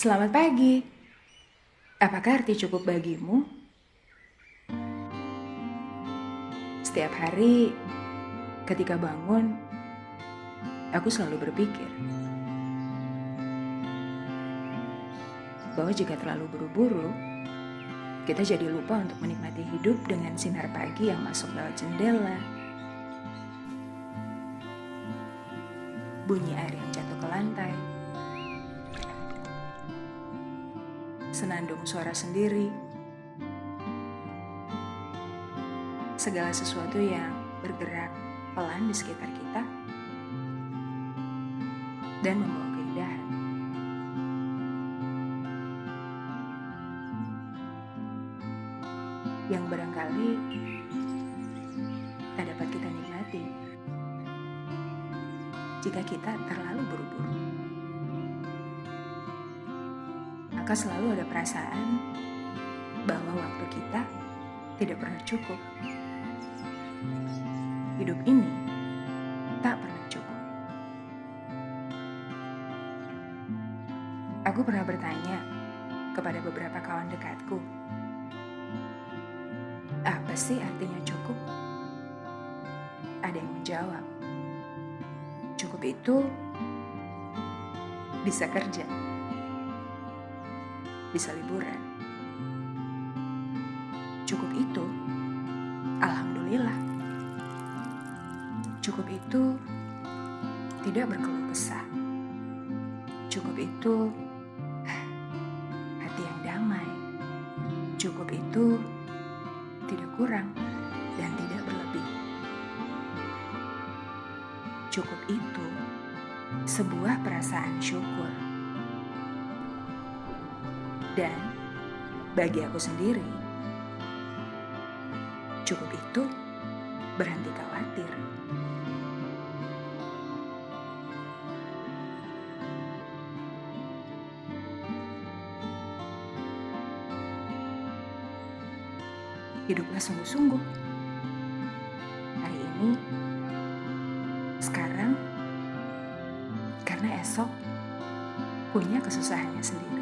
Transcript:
Selamat pagi. Apakah arti cukup bagimu? Setiap hari ketika bangun, aku selalu berpikir bahwa jika terlalu buru-buru, kita jadi lupa untuk menikmati hidup dengan sinar pagi yang masuk lewat jendela, bunyi air yang jatuh ke lantai, senandung suara sendiri, segala sesuatu yang bergerak pelan di sekitar kita, dan membawa keindahan. Yang barangkali tak dapat kita nikmati jika kita terlalu buru-buru. Maka selalu ada perasaan bahwa waktu kita tidak pernah cukup. Hidup ini tak pernah cukup. Aku pernah bertanya kepada beberapa kawan dekatku, apa sih artinya cukup? Ada yang menjawab, cukup itu bisa kerja, bisa liburan. Cukup itu, alhamdulillah. Cukup itu tidak berkeluh kesah. Cukup itu hati yang damai. Cukup itu tidak kurang dan tidak berlebih. Cukup itu sebuah perasaan syukur. Dan bagi aku sendiri, cukup itu berhenti khawatir. Hiduplah sungguh-sungguh. Hari ini, sekarang, karena esok punya kesusahannya sendiri.